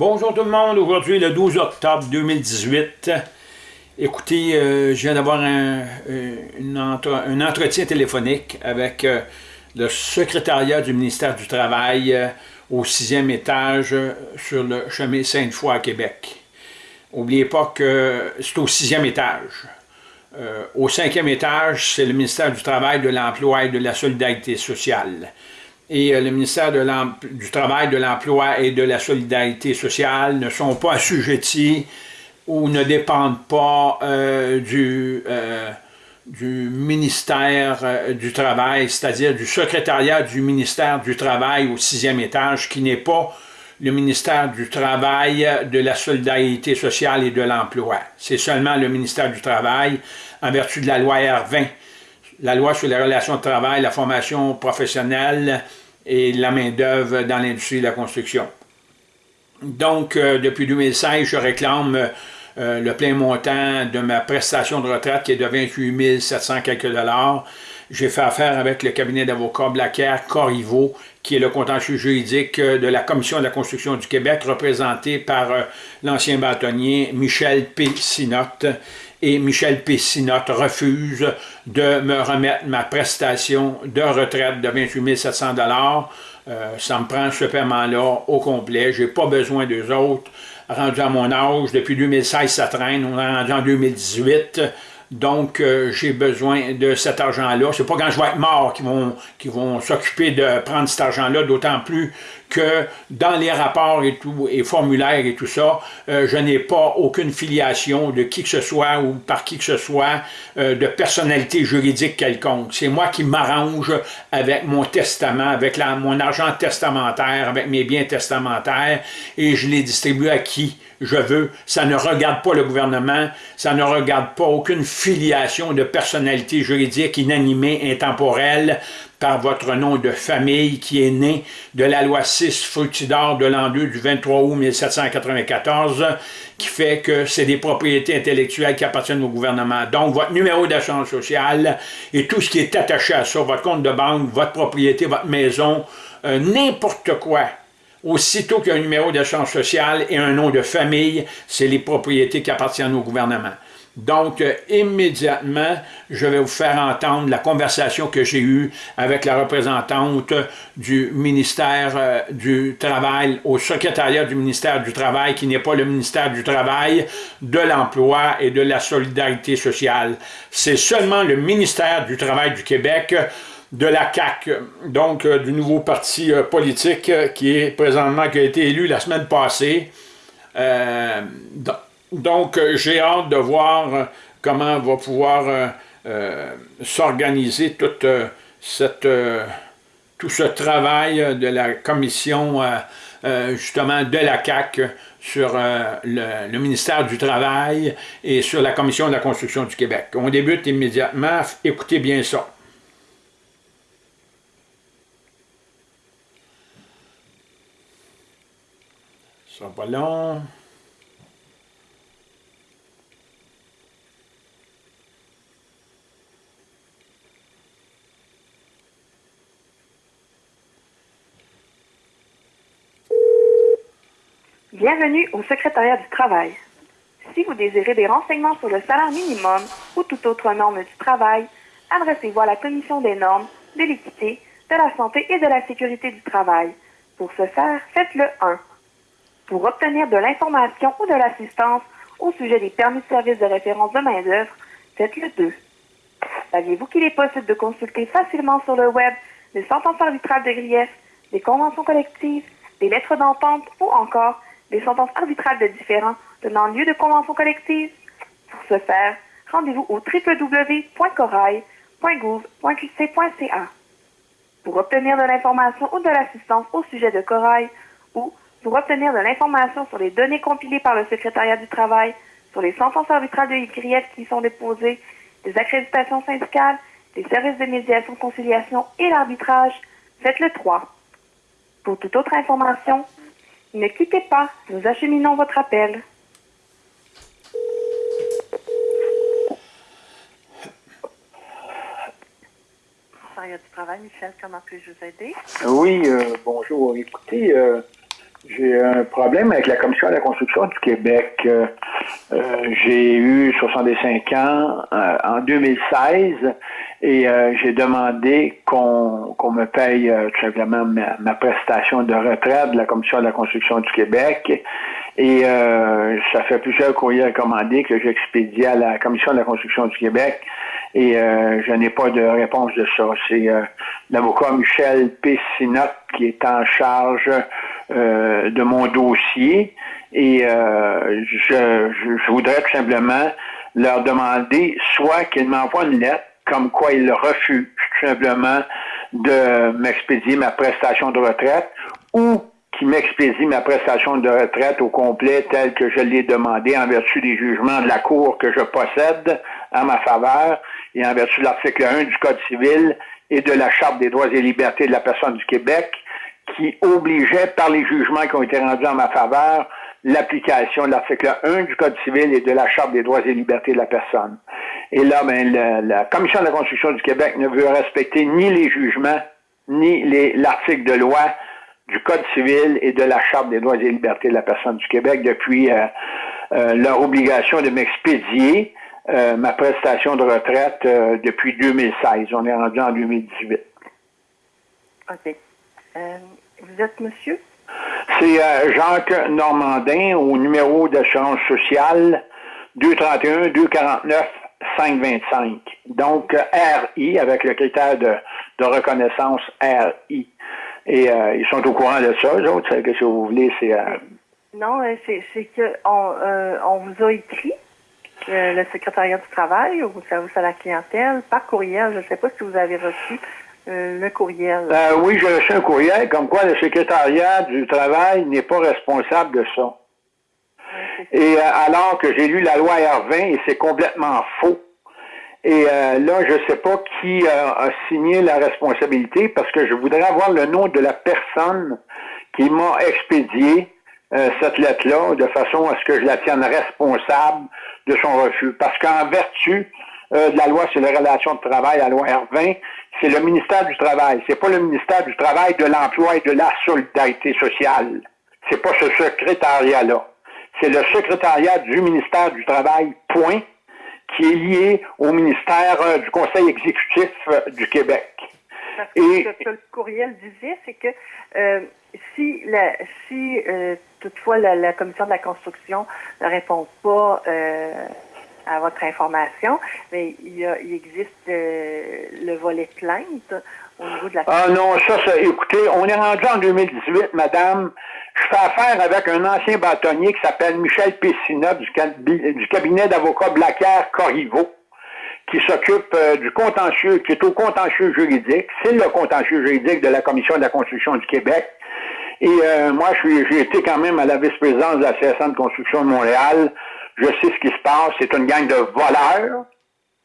Bonjour tout le monde, aujourd'hui le 12 octobre 2018. Écoutez, euh, je viens d'avoir un, euh, un, entretien téléphonique avec euh, le secrétariat du ministère du Travail au sixième étage sur le chemin Sainte-Foy à Québec. N'oubliez pas que c'est au sixième étage. au cinquième étage, c'est le ministère du Travail, de l'Emploi et de la Solidarité sociale et euh, le ministère du Travail, de l'Emploi et de la Solidarité sociale ne sont pas assujettis ou ne dépendent pas euh, euh, du ministère du Travail, c'est-à-dire du secrétariat du ministère du Travail au sixième étage, qui n'est pas le ministère du Travail, de la Solidarité sociale et de l'Emploi. C'est seulement le ministère du Travail, en vertu de la loi R20, la loi sur les relations de travail, la formation professionnelle et la main-d'œuvre dans l'industrie de la construction. Donc, euh, depuis 2016, je réclame euh, le plein montant de ma prestation de retraite qui est de 28 700 quelques dollars. J'ai fait affaire avec le cabinet d'avocats Blacker Corriveau, qui est le contentieux juridique de la Commission de la construction du Québec, représenté par euh, l'ancien bâtonnier Michel P. Sinotte et Michel Pessinotte refuse de me remettre ma prestation de retraite de 28 700 euh, Ça me prend ce paiement-là au complet. Je n'ai pas besoin d'eux autres. Rendu à mon âge, depuis 2016, ça traîne. On est rendu en 2018. Donc, euh, j'ai besoin de cet argent-là. C'est pas quand je vais être mort qu'ils vont, vont s'occuper de prendre cet argent-là, d'autant plus que dans les rapports et tout, et formulaires et tout ça, euh, je n'ai pas aucune filiation de qui que ce soit ou par qui que ce soit euh, de personnalité juridique quelconque. C'est moi qui m'arrange avec mon testament, avec mon argent testamentaire, avec mes biens testamentaires, et je les distribue à qui? Je veux. Ça ne regarde pas le gouvernement, ça ne regarde pas aucune filiation de personnalité juridique inanimée, intemporelle, par votre nom de famille qui est né de la loi 6 Fructidor de l'an 2 du 23 août 1794, qui fait que c'est des propriétés intellectuelles qui appartiennent au gouvernement. Donc, votre numéro d'assurance sociale et tout ce qui est attaché à ça, votre compte de banque, votre propriété, votre maison, euh, n'importe quoi, aussitôt qu'il y a un numéro d'assurance sociale et un nom de famille, c'est les propriétés qui appartiennent au gouvernement. Donc, euh, immédiatement, je vais vous faire entendre la conversation que j'ai eue avec la représentante du ministère euh, du Travail, au secrétariat du ministère du Travail, qui n'est pas le ministère du Travail, de l'Emploi et de la Solidarité sociale. C'est seulement le ministère du Travail du Québec, de la CAQ, donc euh, du nouveau parti politique qui est présentement, qui a été élu la semaine passée. Donc, euh, j'ai hâte de voir euh, comment va pouvoir euh, s'organiser tout ce travail de la commission justement de la CAC sur le, ministère du Travail et sur la commission de la construction du Québec. On débute immédiatement. Écoutez bien ça. Bienvenue au secrétariat du travail. Si vous désirez des renseignements sur le salaire minimum ou toute autre norme du travail, adressez-vous à la Commission des normes, de l'équité, de la santé et de la sécurité du travail. Pour ce faire, faites le 1. Pour obtenir de l'information ou de l'assistance au sujet des permis de service de référence de main-d'œuvre, faites le 2. Saviez-vous qu'il est possible de consulter facilement sur le web des sentences arbitrales de grief, des conventions collectives, des lettres d'entente ou encore des sentences arbitrales de différents donnant lieu de convention collective. Pour ce faire, rendez-vous au www.corail.gouv.qc.ca. Pour obtenir de l'information ou de l'assistance au sujet de Corail ou pour obtenir de l'information sur les données compilées par le secrétariat du travail, sur les sentences arbitrales de grief qui sont déposées, des accréditations syndicales, des services de médiation, conciliation et l'arbitrage, faites le 3. Pour toute autre information, ne quittez pas, nous acheminons votre appel. du travail, Michel, comment puis-je vous aider? Oui, euh, bonjour. Écoutez, euh, J'ai un problème avec la Commission de la construction du Québec. Euh, euh, j'ai eu 65 ans euh, en 2016 et j'ai demandé qu'on me paye tout simplement ma, prestation de retraite de la Commission de la construction du Québec. Et ça fait plusieurs courriers recommandés que j'expédie à la Commission de la construction du Québec et je n'ai pas de réponse de ça. C'est l'avocat Michel Pessinot qui est en charge euh, de mon dossier et euh, je, je, voudrais tout simplement leur demander soit qu'ils m'envoient une lettre comme quoi ils refusent tout simplement de m'expédier ma prestation de retraite ou qu'ils m'expédient ma prestation de retraite au complet telle que je l'ai demandé en vertu des jugements de la Cour que je possède à ma faveur et en vertu de l'article 1 du Code civil et de la Charte des droits et libertés de la personne du Québec qui obligeait par les jugements qui ont été rendus en ma faveur l'application de l'article 1 du Code civil et de la Charte des droits et libertés de la personne. Et là, ben, la, Commission de la Constitution du Québec ne veut respecter ni les jugements, ni l'article de loi du Code civil et de la Charte des droits et libertés de la personne du Québec depuis euh, euh, leur obligation de m'expédier euh, ma prestation de retraite depuis 2016. On est rendu en 2018. OK. Vous êtes monsieur? C'est euh, Jacques Normandin au numéro d'assurance sociale 231 249 525. Donc RI avec le critère de, reconnaissance RI. Et euh, ils sont au courant de ça, eux autres, que si vous voulez, c'est. Euh, non, c'est que on, on vous a écrit le secrétariat du travail ou service à la clientèle par courriel. Je ne sais pas si vous avez reçu euh, le courriel. Euh, oui, j'ai reçu un courriel comme quoi le secrétariat du travail n'est pas responsable de ça. Et euh, alors que j'ai lu la loi R20 et c'est complètement faux. Et là, je ne sais pas qui a signé la responsabilité parce que je voudrais avoir le nom de la personne qui m'a expédié cette lettre-là de façon à ce que je la tienne responsable de son refus. Parce qu'en vertu de la loi sur les relations de travail, la loi R20, c'est le ministère du Travail. C'est pas le ministère du Travail, de l'Emploi et de la Solidarité sociale. C'est pas ce secrétariat-là. C'est le secrétariat du ministère du Travail, point, qui est lié au ministère euh, du Conseil exécutif euh, du Québec. et, ce que le courriel disait, c'est que euh, si, la, si toutefois la, commission de la construction ne répond pas à votre information, mais il, existe euh, le volet plainte au niveau de la... Ah non, ça, ça, écoutez, on est rendu en 2018, madame. Je fais affaire avec un ancien bâtonnier qui s'appelle Michel Pessina du, cabinet d'avocats Blacker Corriveau qui s'occupe euh, du contentieux, qui est au contentieux juridique. C'est le contentieux juridique de la Commission de la Construction du Québec. Et euh, moi, j'ai été quand même à la vice-présidence de la CSN de Construction de Montréal je sais ce qui se passe, c'est une gang de voleurs,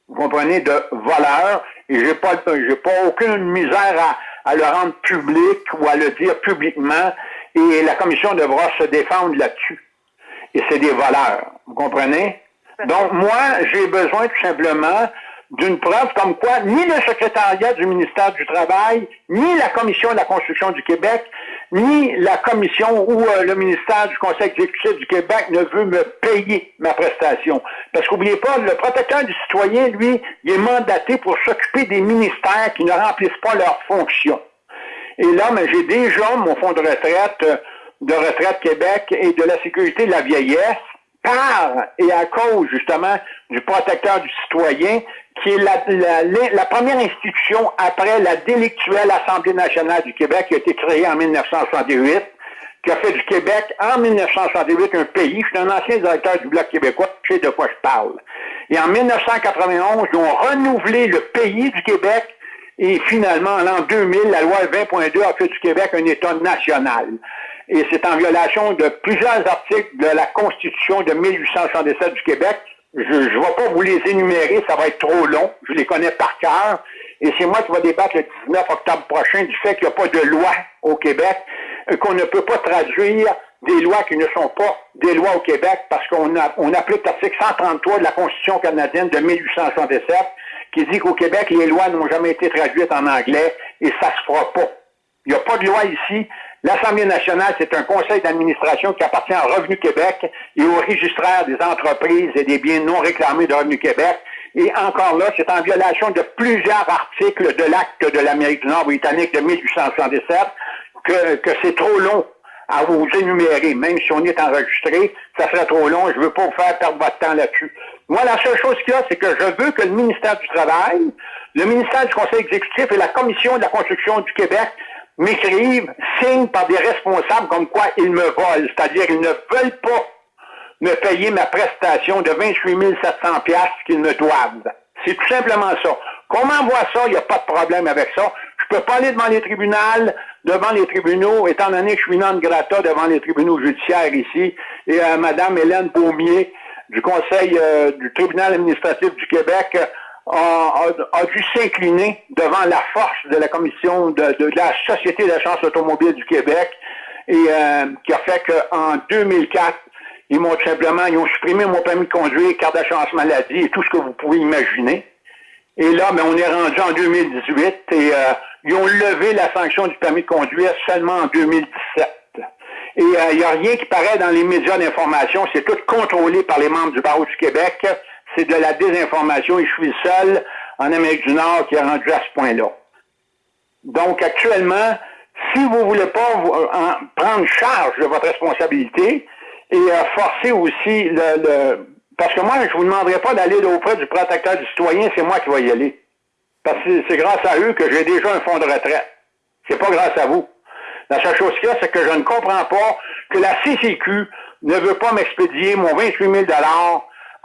vous comprenez, de voleurs, et j'ai pas, j'ai pas aucune misère à, à, le rendre public ou à le dire publiquement, et la commission devra se défendre là-dessus. Et c'est des voleurs, vous comprenez? Donc, moi, j'ai besoin tout simplement d'une preuve comme quoi ni le secrétariat du ministère du Travail, ni la Commission de la construction du Québec, ni la Commission ou euh, le ministère du Conseil exécutif du Québec ne veut me payer ma prestation. Parce qu'oubliez pas, le protecteur du citoyen, lui, il est mandaté pour s'occuper des ministères qui ne remplissent pas leurs fonctions. Et là, mais j'ai déjà mon fonds de retraite euh, de Retraite Québec et de la sécurité de la vieillesse par et à cause justement du protecteur du citoyen qui est la, première institution après la délictuelle Assemblée nationale du Québec qui a été créée en 1968, qui a fait du Québec en 1968 un pays. Je suis un ancien directeur du Bloc québécois, je sais de quoi je parle. Et en 1991, ils ont renouvelé le pays du Québec et finalement, en l'an 2000, la loi 20.2 a fait du Québec un État national. Et c'est en violation de plusieurs articles de la Constitution de 1867 du Québec je ne vais pas vous les énumérer, ça va être trop long. Je les connais par cœur. Et c'est moi qui vais débattre le 19 octobre prochain du fait qu'il n'y a pas de loi au Québec, euh, qu'on ne peut pas traduire des lois qui ne sont pas des lois au Québec parce qu'on on applique l'article 133 de la Constitution canadienne de 1867 qui dit qu'au Québec, les lois n'ont jamais été traduites en anglais et ça se fera pas. Il n'y a pas de loi ici. L'Assemblée nationale, c'est un conseil d'administration qui appartient à Revenu Québec et au registraire des entreprises et des biens non réclamés de Revenu Québec. Et encore là, c'est en violation de plusieurs articles de l'acte de l'Amérique du Nord britannique de 1877 que, que c'est trop long à vous énumérer, même si on est enregistré, ça serait trop long, je ne veux pas vous faire perdre votre temps là-dessus. Moi, la seule chose qu'il y a, c'est que je veux que le ministère du Travail, le ministère du Conseil exécutif et la Commission de la construction du Québec m'écrivent, signent par des responsables comme quoi ils me volent, c'est-à-dire ils ne veulent pas me payer ma prestation de 28 700 pièces qu'ils me doivent. C'est tout simplement ça. Comment on voit ça? Il n'y a pas de problème avec ça. Je peux pas aller devant les tribunaux, devant les tribunaux, étant donné que je suis non grata devant les tribunaux judiciaires ici, et euh, Mme Hélène Beaumier du Conseil euh, du tribunal administratif du Québec a, dû s'incliner devant la force de la commission de, la Société d'assurance automobile du Québec, et euh, qui a fait qu'en 2004, ils m'ont simplement, ils ont supprimé mon permis de conduire, carte d'assurance maladie et tout ce que vous pouvez imaginer. Et là, ben, on est rendu en 2018 et euh, ils ont levé la sanction du permis de conduire seulement en 2017. Et il euh, n'y a rien qui paraît dans les médias d'information. C'est tout contrôlé par les membres du barreau du Québec. C'est de la désinformation et je suis seul en Amérique du Nord qui est rendu à ce point-là. Donc, actuellement, si vous ne voulez pas euh, prendre charge de votre responsabilité et forcer aussi le parce que moi, je ne vous demanderai pas d'aller auprès du protecteur du citoyen, c'est moi qui vais y aller. Parce que c'est grâce à eux que j'ai déjà un fonds de retraite. C'est pas grâce à vous. La seule chose qu'il y a, c'est que je ne comprends pas que la CCQ ne veut pas m'expédier mon 28 000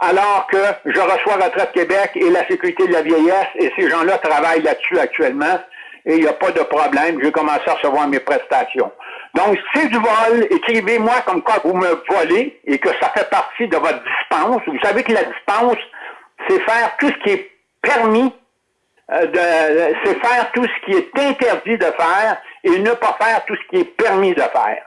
alors que je reçois Retraite Québec et la Sécurité de la vieillesse et ces gens-là travaillent là-dessus actuellement et il n'y a pas de problème. Je vais commencer à recevoir mes prestations. Donc, c'est du vol. Écrivez-moi comme quoi vous me volez et que ça fait partie de votre dispense. Vous savez que la dispense, c'est faire tout ce qui est permis, euh, c'est faire tout ce qui est interdit de faire et ne pas faire tout ce qui est permis de faire.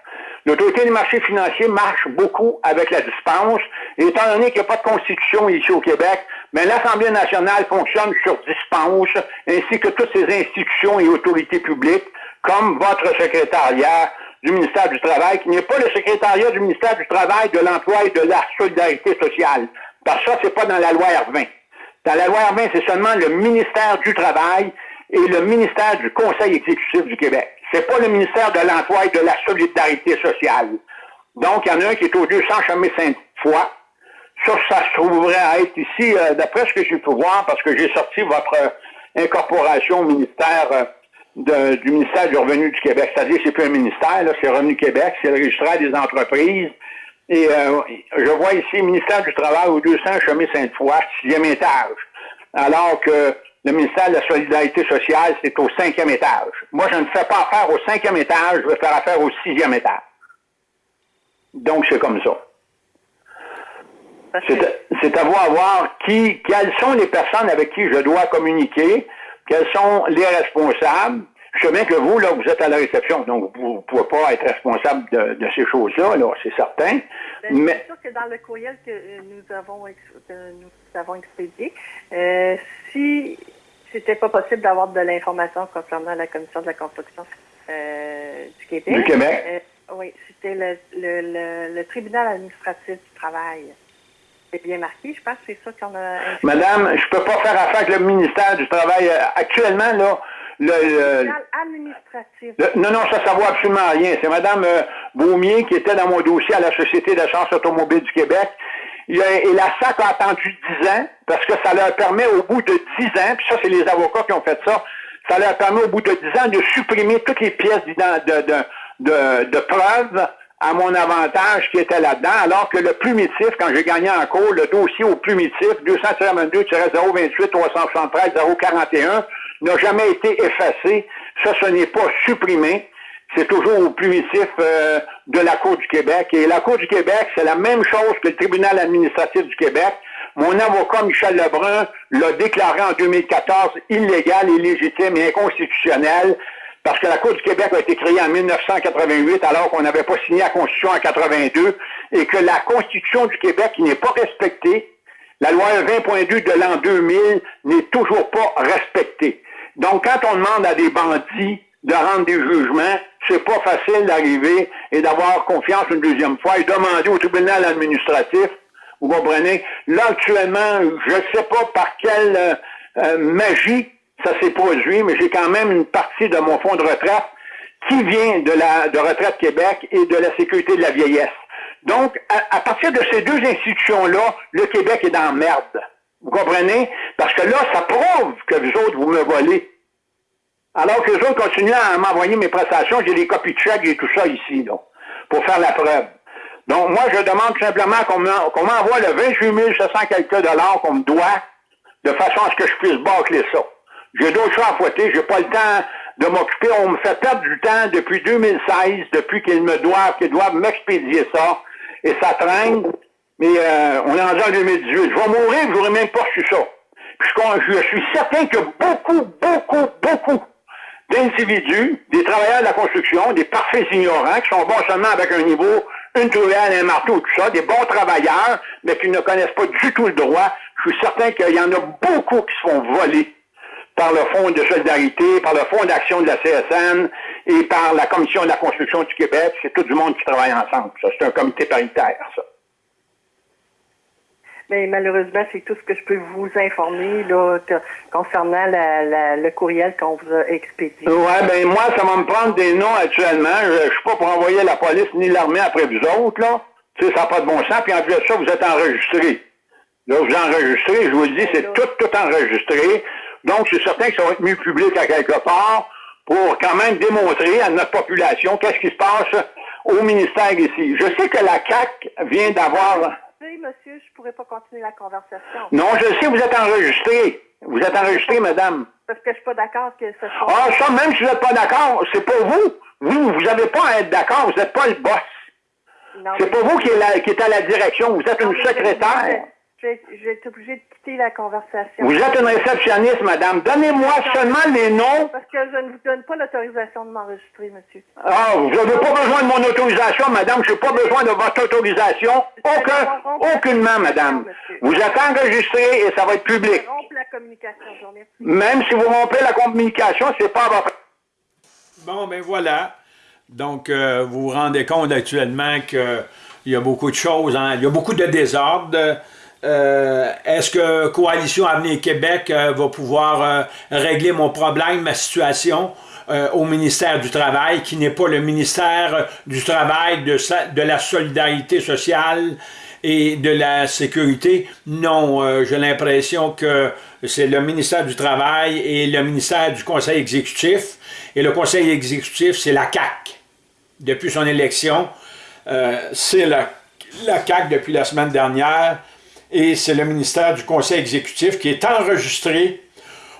L'autorité des marchés financiers marche beaucoup avec la dispense, et étant donné qu'il n'y a pas de constitution ici au Québec, mais l'Assemblée nationale fonctionne sur dispense, ainsi que toutes ces institutions et autorités publiques, comme votre secrétariat, du ministère du Travail, qui n'est pas le secrétariat du ministère du Travail, de l'Emploi et de la Solidarité sociale. Parce que ça, c'est pas dans la loi R20. Dans la loi R20, c'est seulement le ministère du Travail et le ministère du Conseil exécutif du Québec. C'est pas le ministère de l'Emploi et de la Solidarité sociale. Donc, il y en a un qui est au 200 chemin Sainte-Foy. Ça, ça se trouverait à être ici, euh, d'après ce que j'ai pu voir, parce que j'ai sorti votre euh, incorporation au ministère euh, du ministère du Revenu du Québec. C'est-à-dire c'est plus un ministère, c'est Revenu Québec, c'est le registraire des entreprises. Et je vois ici ministère du Travail au 200 chemin Sainte-Foy, sixième étage. Alors que le ministère de la Solidarité sociale, c'est au cinquième étage. Moi, je ne fais pas affaire au cinquième étage, je vais faire affaire au sixième étage. Donc, c'est comme ça. C'est à vous à voir qui, quelles sont les personnes avec qui je dois communiquer, quels sont les responsables. Je sais bien que vous, là, vous êtes à la réception, donc vous ne pouvez pas être responsable de, ces choses-là, là, c'est certain. Ben, mais... C'est sûr que dans le courriel que euh, nous avons, nous avons expédié, euh, si c'était pas possible d'avoir de l'information concernant la commission de la construction euh, du Québec. Du Québec. Euh, oui, c'était le, le, le, tribunal administratif du travail c'est bien marqué. Je pense c'est ça qu'on a. Madame, je ne peux pas faire affaire avec le ministère du Travail. Euh, actuellement, là, le, administratif. non, non, ça, ça vaut absolument rien. C'est Madame Beaumier qui était dans mon dossier à la Société d'assurance automobile du Québec. Et la SAC a attendu 10 ans parce que ça leur permet au bout de 10 ans, puis ça, c'est les avocats qui ont fait ça, ça leur permet au bout de 10 ans de supprimer toutes les pièces de, de, de, de à mon avantage qui était là-dedans, alors que le plumitif, quand j'ai gagné en cours, le dossier au plumitif, 222-028-373-041, n'a jamais été effacé. Ça, ce n'est pas supprimé. C'est toujours au plumitif euh, de la Cour du Québec. Et la Cour du Québec, c'est la même chose que le tribunal administratif du Québec. Mon avocat Michel Lebrun l'a déclaré en 2014 illégal, illégitime et inconstitutionnel parce que la Cour du Québec a été créée en 1988 alors qu'on n'avait pas signé la Constitution en 82 et que la Constitution du Québec n'est pas respectée, la loi 20.2 de l'an 2000 n'est toujours pas respectée. Donc, quand on demande à des bandits de rendre des jugements. C'est pas facile d'arriver et d'avoir confiance une deuxième fois et demander au tribunal administratif, vous comprenez? Là, actuellement, je ne sais pas par quelle euh, euh, magie ça s'est produit, mais j'ai quand même une partie de mon fonds de retraite qui vient de la de Retraite Québec et de la Sécurité de la vieillesse. Donc, à, partir de ces deux institutions-là, le Québec est dans merde. Vous comprenez? Parce que là, ça prouve que vous autres, vous me volez. Alors que les autres continuent à m'envoyer mes prestations, j'ai des copies de chèques et tout ça ici, donc, pour faire la preuve. Donc, moi, je demande simplement qu'on m'envoie le 28 700 quelques dollars qu'on me doit, de façon à ce que je puisse bâcler ça. J'ai d'autres choses à fouetter, j'ai pas le temps de m'occuper. On me fait perdre du temps depuis 2016, depuis qu'ils me doivent, qu'ils doivent m'expédier ça. Et ça traîne. Mais euh, on est en 2018. Je vais mourir, je n'aurai même pas su ça. Puis je, je suis certain que beaucoup, beaucoup, beaucoup d'individus, des travailleurs de la construction, des parfaits ignorants, qui sont bons seulement avec un niveau, une tourelle, un marteau, tout ça, des bons travailleurs, mais qui ne connaissent pas du tout le droit. Je suis certain qu'il y en a beaucoup qui se font voler par le Fonds de solidarité, par le Fonds d'action de la CSN et par la Commission de la construction du Québec. C'est tout du monde qui travaille ensemble. Ça, c'est un comité paritaire, ça. Mais malheureusement, c'est tout ce que je peux vous informer là, concernant le courriel qu'on vous a expédié. Ouais, ben moi, ça va me prendre des noms actuellement. Je, ne suis pas pour envoyer la police ni l'armée après vous autres, là. Tu sais, ça n'a pas de bon sens. Puis en plus de ça, vous êtes enregistrés. Là, vous enregistrez, je vous le dis, c'est tout, tout enregistré. Donc, c'est certain que ça va être mis public à quelque part pour quand même démontrer à notre population qu'est-ce qui se passe au ministère ici. Je sais que la CAC vient d'avoir... Oui, monsieur, je pourrais pas continuer la conversation. Non, je sais, vous êtes enregistré. Vous êtes enregistré, madame. Parce que je suis pas d'accord que ce soit... Ah, ça, même si vous n'êtes pas d'accord, c'est pas vous. Vous, vous n'avez pas à être d'accord, vous n'êtes pas le boss. C'est pas vous qui est, qui est à la direction, vous êtes une secrétaire je vais être obligée de quitter la conversation. Vous êtes une réceptionniste, madame. Donnez-moi seulement les noms. Parce que je ne vous donne pas l'autorisation de m'enregistrer, monsieur. Ah, vous n'avez pas besoin de mon autorisation, madame. Je n'ai pas besoin de votre autorisation. Aucun, aucunement, madame. Vous êtes enregistré et ça va être public. la communication, Même si vous rompez la communication, c'est pas votre... Bon, ben voilà. Donc, euh, vous vous rendez compte actuellement qu'il y a beaucoup de choses, hein. il y a beaucoup de désordre. Euh, est-ce que Coalition Avenir Québec euh, va pouvoir euh, régler mon problème, ma situation au ministère du Travail, qui n'est pas le ministère du Travail, de, la solidarité sociale et de la sécurité? Non, j'ai l'impression que c'est le ministère du Travail et le ministère du Conseil exécutif. Et le Conseil exécutif, c'est la CAC. Depuis son élection, c'est la, la CAC depuis la semaine dernière et c'est le ministère du Conseil exécutif qui est enregistré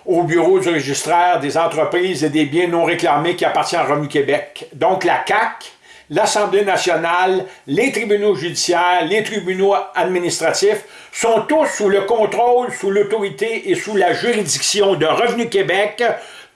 au bureau du registraire des entreprises et des biens non réclamés qui appartient à Revenu Québec. Donc la CAC, l'Assemblée nationale, les tribunaux judiciaires, les tribunaux administratifs sont tous sous le contrôle, sous l'autorité et sous la juridiction de Revenu Québec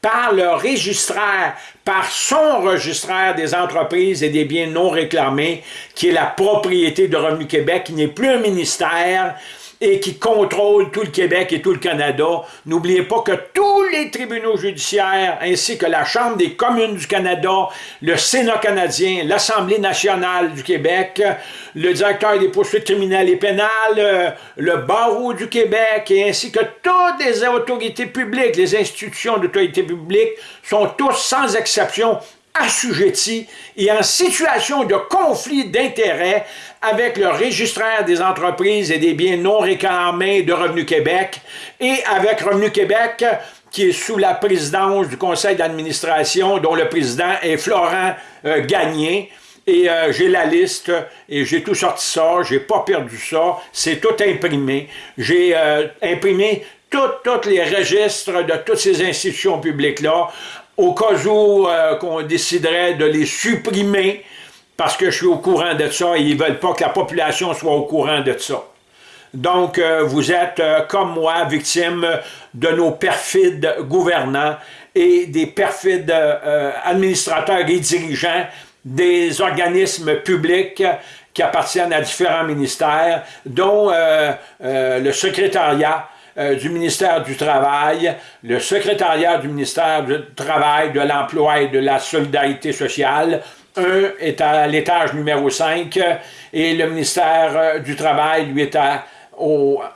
par le registraire, par son registraire des entreprises et des biens non réclamés, qui est la propriété de Revenu Québec, qui n'est plus un ministère, et qui contrôle tout le Québec et tout le Canada. N'oubliez pas que tous les tribunaux judiciaires, ainsi que la Chambre des communes du Canada, le Sénat canadien, l'Assemblée nationale du Québec, le directeur des poursuites criminelles et pénales, euh, le barreau du Québec, et ainsi que toutes les autorités publiques, les institutions d'autorité publique, sont tous sans exception assujettis et en situation de conflit d'intérêts avec le registraire des entreprises et des biens non réclamés de Revenu Québec et avec Revenu Québec qui est sous la présidence du conseil d'administration dont le président est Florent euh, Gagné. Et euh, j'ai la liste et j'ai tout sorti ça, j'ai pas perdu ça, c'est tout imprimé. J'ai euh, imprimé tous les registres de toutes ces institutions publiques-là au cas où euh, qu'on déciderait de les supprimer, parce que je suis au courant de ça et ils ne veulent pas que la population soit au courant de ça. Donc, euh, vous êtes, euh, comme moi, victime de nos perfides gouvernants et des perfides administrateurs et dirigeants des organismes publics qui appartiennent à différents ministères, dont le secrétariat euh, du ministère du Travail, le secrétariat du ministère du Travail, de l'Emploi et de la Solidarité sociale. Un est à l'étage numéro 5 et le ministère euh, du Travail, lui, est à,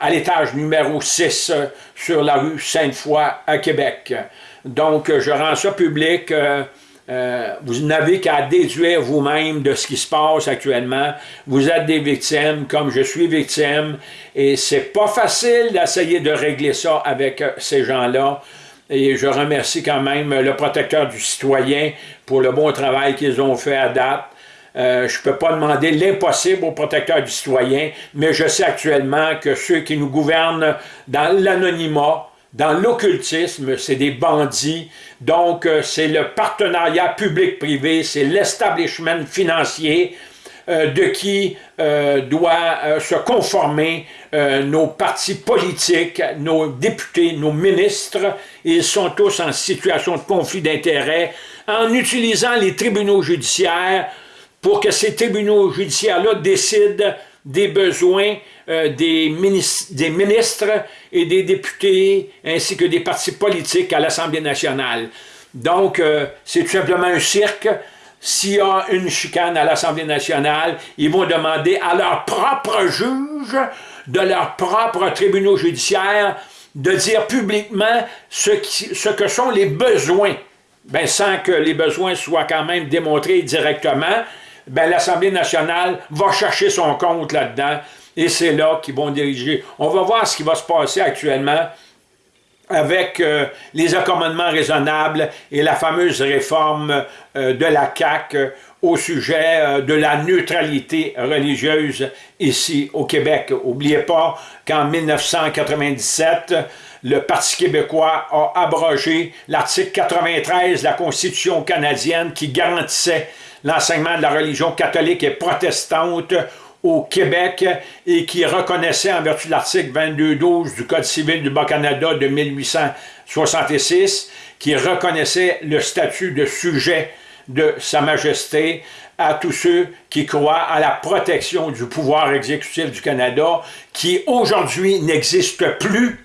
à l'étage numéro 6 sur la rue Sainte-Foy à Québec. Donc, je rends ça public. Euh, vous n'avez qu'à déduire vous-même de ce qui se passe actuellement. Vous êtes des victimes, comme je suis victime, et c'est pas facile d'essayer de régler ça avec euh, ces gens-là. Et je remercie quand même le protecteur du citoyen pour le bon travail qu'ils ont fait à date. Euh, je ne peux pas demander l'impossible au protecteur du citoyen, mais je sais actuellement que ceux qui nous gouvernent dans l'anonymat, dans l'occultisme, c'est des bandits. Donc, euh, c'est le partenariat public-privé, c'est l'establishment financier euh, de qui euh, doit se conformer nos partis politiques, nos députés, nos ministres. Ils sont tous en situation de conflit d'intérêts en utilisant les tribunaux judiciaires pour que ces tribunaux judiciaires-là décident des besoins euh, des, ministres, et des députés, ainsi que des partis politiques à l'Assemblée nationale. Donc, euh, c'est tout simplement un cirque. S'il y a une chicane à l'Assemblée nationale, ils vont demander à leurs propres juges, de leurs propres tribunaux judiciaires, de dire publiquement ce, ce que sont les besoins, ben, sans que les besoins soient quand même démontrés directement, ben, l'Assemblée nationale va chercher son compte là-dedans et c'est là qu'ils vont diriger. On va voir ce qui va se passer actuellement avec euh, les accommodements raisonnables et la fameuse réforme euh, de la CAQ euh, au sujet de la neutralité religieuse ici au Québec. N'oubliez pas qu'en 1997, le Parti québécois a abrogé l'article 93 de la Constitution canadienne qui garantissait l'enseignement de la religion catholique et protestante au Québec et qui reconnaissait en vertu de l'article 22.12 du Code civil du Bas-Canada de 1866, qui reconnaissait le statut de sujet de Sa Majesté à tous ceux qui croient à la protection du pouvoir exécutif du Canada, qui aujourd'hui n'existe plus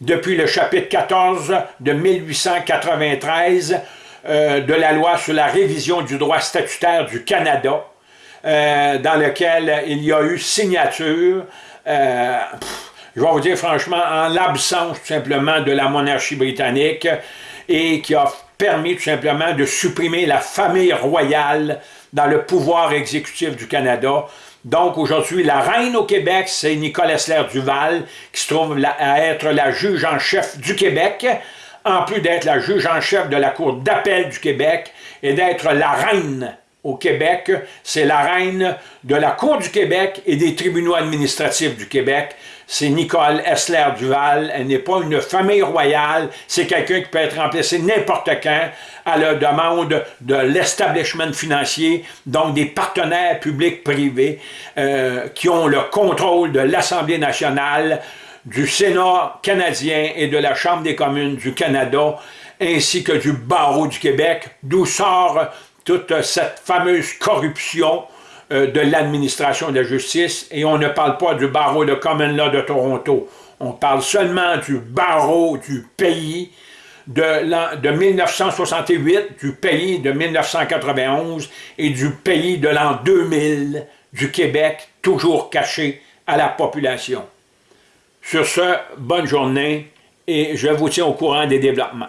depuis le chapitre 14 de 1893 euh, de la loi sur la révision du droit statutaire du Canada, euh, dans lequel il y a eu signature, euh, je vais vous dire franchement, en l'absence tout simplement de la monarchie britannique et qui a permis tout simplement de supprimer la famille royale dans le pouvoir exécutif du Canada. Donc aujourd'hui, la reine au Québec, c'est Nicole Essler Duval, qui se trouve à être la juge en chef du Québec, en plus d'être la juge en chef de la Cour d'appel du Québec et d'être la reine au Québec, c'est la reine de la Cour du Québec et des tribunaux administratifs du Québec. C'est Nicole Essler Duval. Elle n'est pas une famille royale. C'est quelqu'un qui peut être remplacé n'importe quand à la demande de l'establishment financier, donc des partenaires publics-privés euh, qui ont le contrôle de l'Assemblée nationale, du Sénat canadien et de la Chambre des communes du Canada, ainsi que du barreau du Québec, d'où sort toute cette fameuse corruption euh, de l'administration de la justice, et on ne parle pas du barreau de Common Law de Toronto, on parle seulement du barreau du pays de, de 1968, du pays de 1991 et du pays de l'an 2000 du Québec, toujours caché à la population. Sur ce, bonne journée et je vous tiens au courant des développements.